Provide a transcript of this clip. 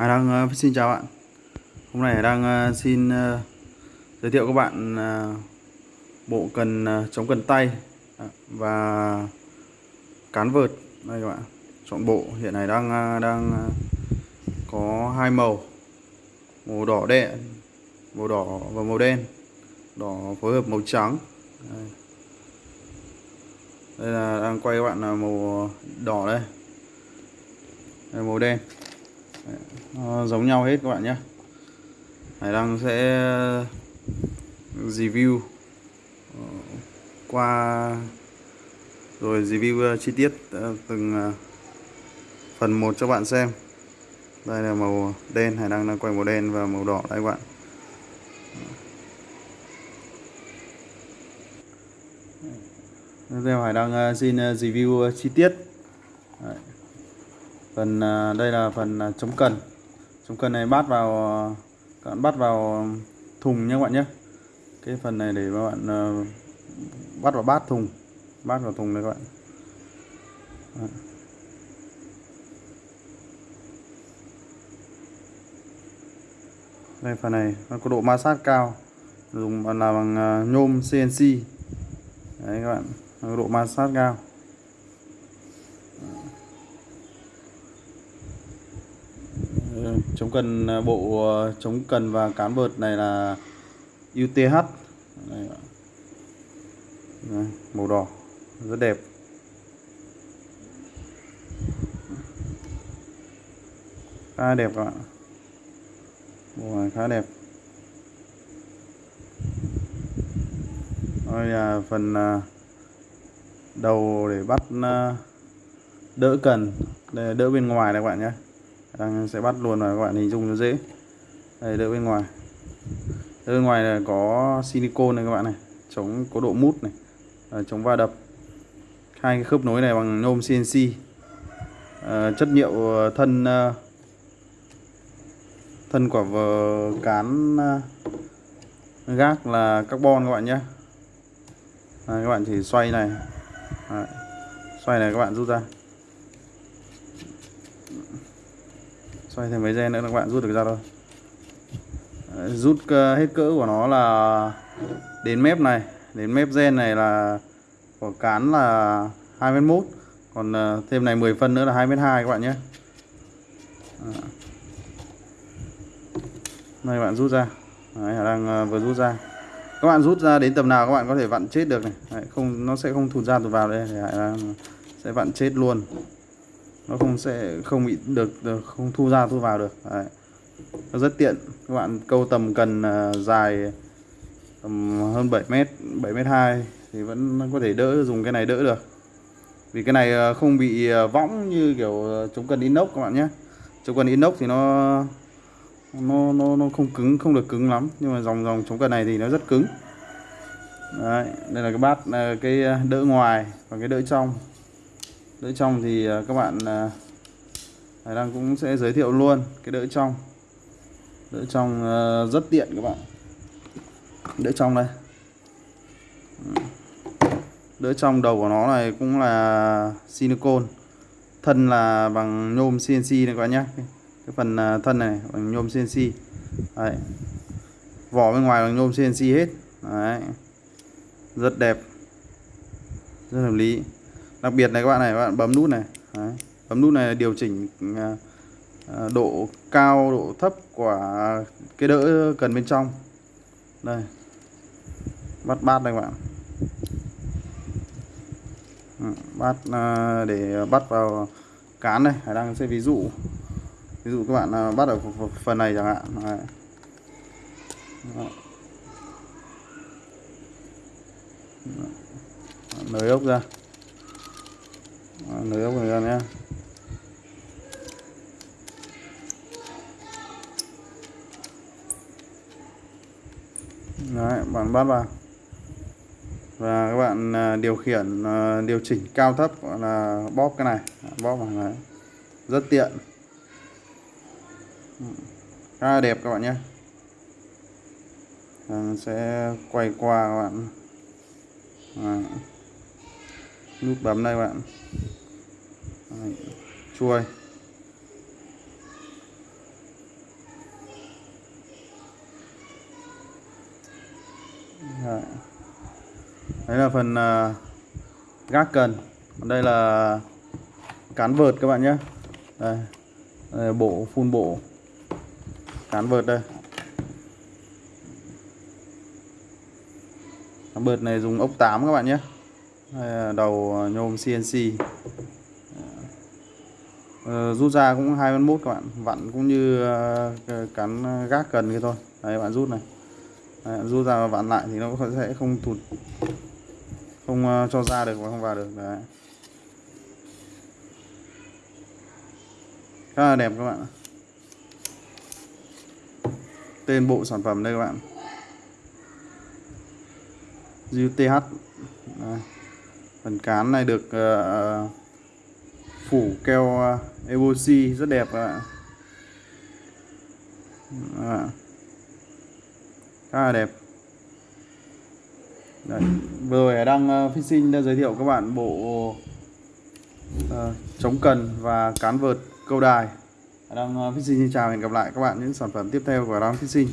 Hải đang uh, ờ, xin chào bạn. Hôm nay Hải đang uh, ờ, xin uh, giới thiệu các bạn uh, bộ cần uh, chống cần tay và cán vợt. Đây các bạn chọn bộ. Hiện nay đang uh, đang uh, có hai màu màu đỏ đen màu đỏ và màu đen. Đỏ phối hợp màu trắng. Đây, đây là đang quay các bạn là màu đỏ đây, đây màu đen nó giống nhau hết các bạn nhé. Hải Đăng sẽ ờ, review ờ, qua, rồi review ờ, chi tiết từng phần một cho bạn xem. Đây là màu đen, Hải Đăng đang quay màu đen và màu đỏ đây các bạn. Tiếp theo Hải Đăng xin review chi tiết. Đấy phần à, đây là phần à, chống cần. Chống cần này bắt vào à, các bạn bắt vào thùng nhé các bạn nhé. Cái phần này để các bạn bắt vào bát thùng. Bát vào thùng này các bạn. Đây, phần này nó có độ ma sát cao. Dùng là bằng nhôm CNC đấy các bạn có độ ma sát cao. Chống cần à, bộ à, chống cần và cán vợt này là UTH đây, màu đỏ rất đẹp. Khá đẹp các bạn bộ này khá đẹp. Đây là phần à, đầu để bắt đỡ cần đây là đỡ bên ngoài này các bạn nhé đang sẽ bắt luôn và các bạn hình dung cho dễ. Đây đỡ bên ngoài. Đỡ bên ngoài là có silicone này các bạn này chống có độ mút này à, chống va đập. Hai cái khớp nối này bằng nhôm CNC à, chất liệu à, thân à, thân quả vờ cán à, gác là carbon các bạn nhé. À, các bạn chỉ xoay này. À, xoay này các bạn rút ra. Xoay thêm mấy gen nữa các bạn rút được ra thôi. Rút ờ, hết cỡ của nó là đến mép này. Đến mép gen này là của cán là 2 m mốt. Còn ờ, thêm này 10 phân nữa là 2 m hai các bạn nhé. Đây các bạn rút ra. Đấy, đang ờ, vừa rút ra. Các bạn rút ra đến tầm nào các bạn có thể vặn chết được này. Đấy, không nó sẽ không thụt ra tụt vào đây. Thì sẽ vặn chết luôn nó không sẽ không bị được, không thu ra thu vào được. Đấy. nó rất tiện. Các bạn câu tầm cần uh, dài tầm hơn 7 mét 7 mét 2 thì vẫn có thể đỡ dùng cái này đỡ được. Vì cái này à, không bị à, võng như kiểu chống cần inox các bạn nhé. Chống cần inox thì nó nó nó nó không cứng không được cứng lắm. Nhưng mà dòng dòng chống cần này thì nó rất cứng. Đấy, đây là cái bát cái đỡ ngoài và cái đỡ trong đỡ trong thì à, các bạn à, Hải Đăng cũng sẽ giới thiệu luôn cái đỡ trong. Đỡ trong à, rất tiện các bạn. Đỡ trong đây. Đỡ trong đầu của nó này cũng là silicone. Thân là bằng nhôm CNC này các bạn nhé. Cái phần thân này bằng nhôm CNC Đấy. vỏ bên ngoài bằng nhôm CNC hết. Đấy. rất đẹp. Rất hợp lý đặc biệt này các bạn này, các bạn bấm nút này. Đấy. bấm nút này điều chỉnh à, à, độ cao, độ thấp của cái đỡ cần bên trong. Đây. Bắt bát đây các bạn. Ừ, bắt à, để bắt vào cán này hải đang sẽ ví dụ. Ví dụ các bạn bắt ở phần này chẳng hạn. Đấy. nới ốc ra nới ốc này ra nhé. Đấy, bạn bắt vào. Và các bạn à, điều khiển à, điều chỉnh cao thấp gọi là bóp cái này. Bóp vào này. Rất tiện. Ừ, khá là đẹp các bạn nhé. Ờ, sẽ quay qua các bạn. À, nút bấm đây các bạn. Đấy. chuôi Đấy. Là phần uh, gác cần Còn đây là cán vợt các bạn nhé đây. đây bộ phun bộ cán vợt đây cán vợt này dùng ốc 8 các bạn nhé đây là đầu à, nhôm CNC Ờ, rút ra cũng 21 các bạn. Vặn cũng như uh, cán ờ, gác cần kia thôi. Đấy bạn rút này. Đấy, bạn rút ra và vặn lại thì nó sẽ không thụt không uh, cho ra được và không vào được. Đấy. Khá là đẹp các bạn tên bộ sản phẩm đây các bạn. UTH phần cán này được uh, phủ keo à, epoxy rất đẹp các bạn à. khá là đẹp Đấy. vừa rồi đang phi fishing đã giới thiệu các bạn bộ uh, chống cần và cán vợt câu đài đang uh, fishing xin chào hẹn gặp lại các bạn những sản phẩm tiếp theo của đang fishing